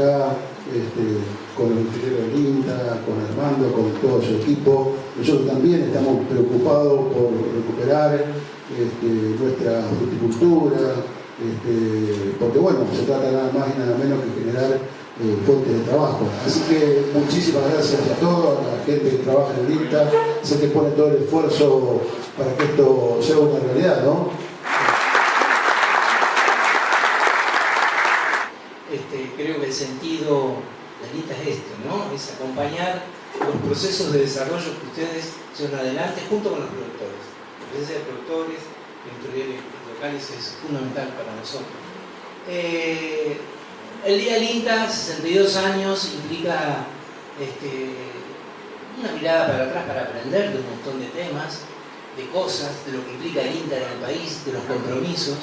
acá, este, con los ingenieros del INTA, con Armando, con todo su equipo. Nosotros también estamos preocupados por recuperar este, nuestra fruticultura, este, porque bueno, se trata nada más y nada menos que generar eh, fuentes de trabajo. Así que muchísimas gracias a todos, a la gente que trabaja en el INTA, sé que pone todo el esfuerzo para que esto sea una realidad, ¿no? Este, creo que el sentido del INTA es este, ¿no? Es acompañar los procesos de desarrollo que ustedes llevan adelante junto con los productores. La presencia de productores, editoriales locales es fundamental para nosotros. Eh, el Día del INTA, 62 años, implica este, una mirada para atrás para aprender de un montón de temas, de cosas, de lo que implica el INTA en el país, de los compromisos,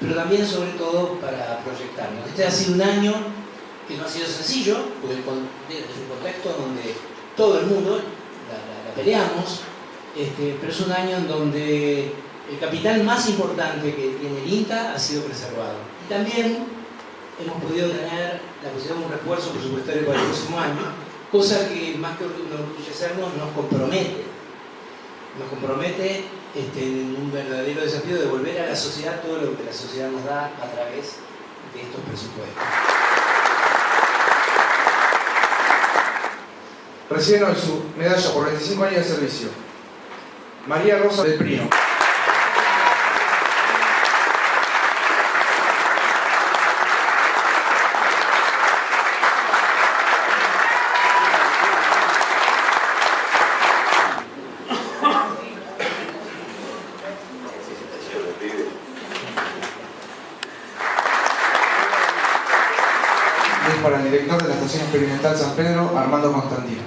pero también sobre todo para proyectarnos. Este ha sido un año que no ha sido sencillo, porque es un contexto donde todo el mundo la, peleamos, este, pero es un año en donde el capital más importante que tiene el INTA ha sido preservado. Y también hemos podido tener la posibilidad de un refuerzo presupuestario para el próximo año, cosa que más que orgullecernos nos compromete. Nos compromete este, en un verdadero desafío de volver a la sociedad todo lo que la sociedad nos da a través de estos presupuestos. Recién hoy su medalla por 25 años de servicio. María Rosa del Prino. para el director de la Estación Experimental San Pedro, Armando Constantino.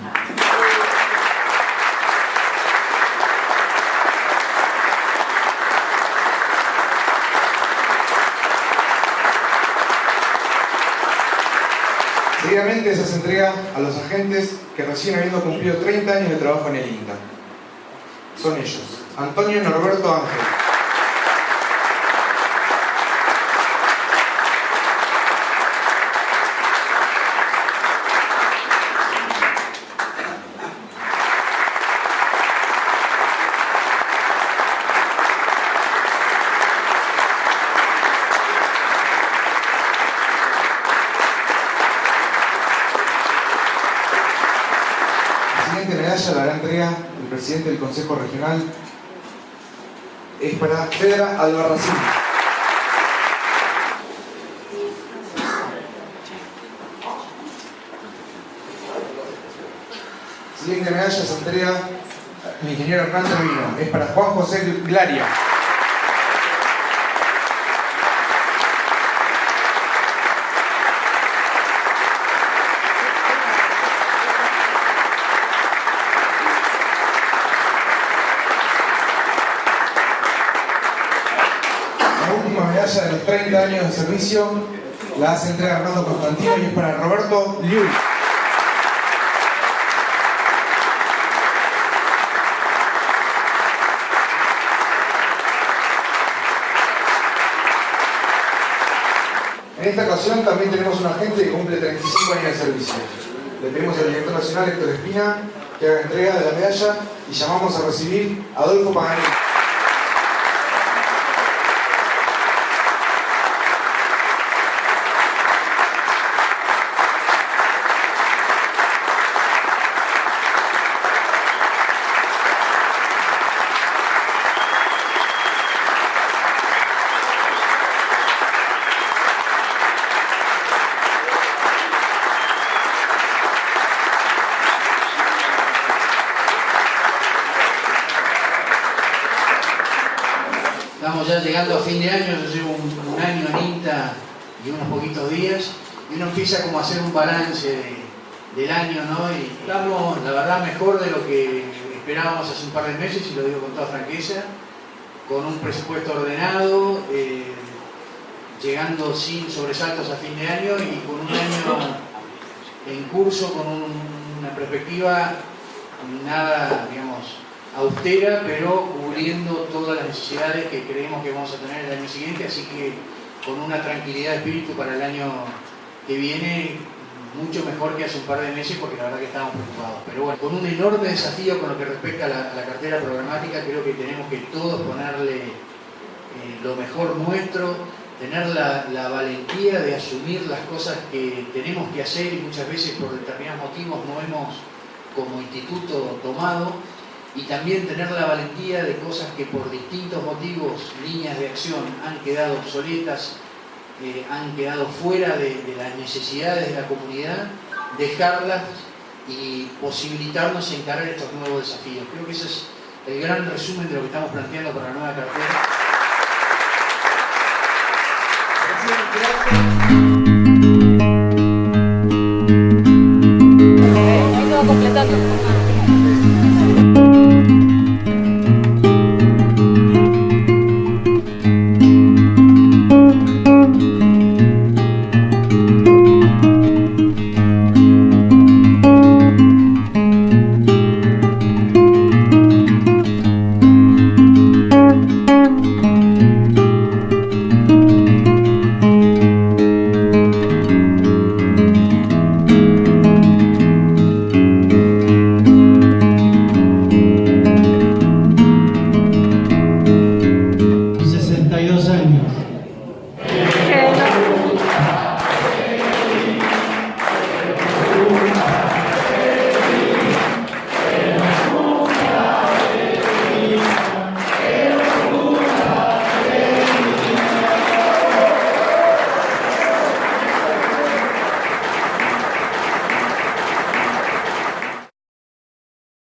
Seguidamente se entrega a los agentes que recién habiendo cumplido 30 años de trabajo en el INTA. Son ellos, Antonio Norberto Ángel. La gran entrega del presidente del Consejo Regional es para Fedra Albarracín. Siguiente medalla se entrega el ingeniero Hernán Vino. Es para Juan José Glaria. De los 30 años de servicio la hace entrega Armando Constantino y es para Roberto Liu. En esta ocasión también tenemos un agente que cumple 35 años de servicio. Le pedimos al director nacional Héctor Espina que haga entrega de la medalla y llamamos a recibir a Adolfo Paganini. Ya llegando a fin de año, yo llevo un, año en INTA y unos poquitos días, y uno empieza como a hacer un balance del año, ¿no? Y estamos, la verdad, mejor de lo que esperábamos hace un par de meses, y lo digo con toda franqueza, con un presupuesto ordenado, eh, llegando sin sobresaltos a fin de año y con un año en curso, con una perspectiva nada, digamos, austera, pero cubriendo todas las necesidades que creemos que vamos a tener el año siguiente, así que con una tranquilidad de espíritu para el año que viene, mucho mejor que hace un par de meses porque la verdad que estábamos preocupados. Pero bueno, con un enorme desafío con lo que respecta a la, cartera programática, creo que tenemos que todos ponerle eh, lo mejor nuestro, tener la, la, valentía de asumir las cosas que tenemos que hacer y muchas veces por determinados motivos no hemos como instituto tomado y también tener la valentía de cosas que por distintos motivos, líneas de acción, han quedado obsoletas, eh, han quedado fuera de, las necesidades de la comunidad, dejarlas y posibilitarnos encarar estos nuevos desafíos. Creo que ese es el gran resumen de lo que estamos planteando para la nueva cartera.